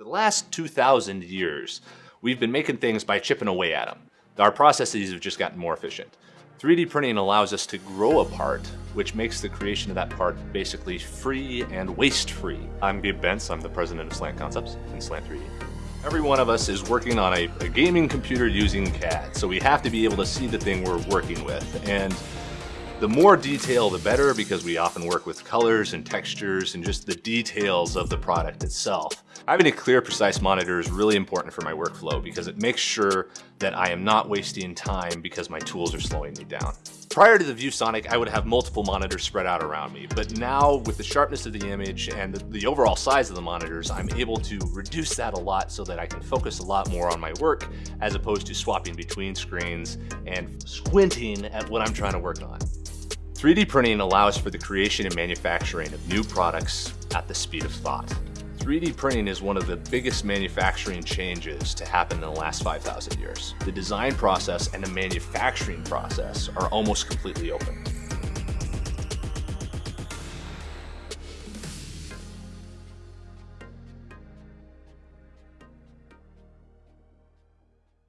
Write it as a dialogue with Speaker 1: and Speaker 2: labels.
Speaker 1: The last 2,000 years, we've been making things by chipping away at them. Our processes have just gotten more efficient. 3D printing allows us to grow a part, which makes the creation of that part basically free and waste-free.
Speaker 2: I'm Gabe Bentz, I'm the president of Slant Concepts and Slant 3D.
Speaker 1: Every one of us is working on a, a gaming computer using CAD, so we have to be able to see the thing we're working with. And the more detail, the better, because we often work with colors and textures and just the details of the product itself. Having a clear, precise monitor is really important for my workflow because it makes sure that I am not wasting time because my tools are slowing me down. Prior to the ViewSonic, I would have multiple monitors spread out around me, but now with the sharpness of the image and the, the, overall size of the monitors, I'm able to reduce that a lot so that I can focus a lot more on my work as opposed to swapping between screens and squinting at what I'm trying to work on. 3D printing allows for the creation and manufacturing of new products at the speed of thought. 3D printing is one of the biggest manufacturing changes to happen in the last 5,000 years. The design process and the manufacturing process are almost completely open.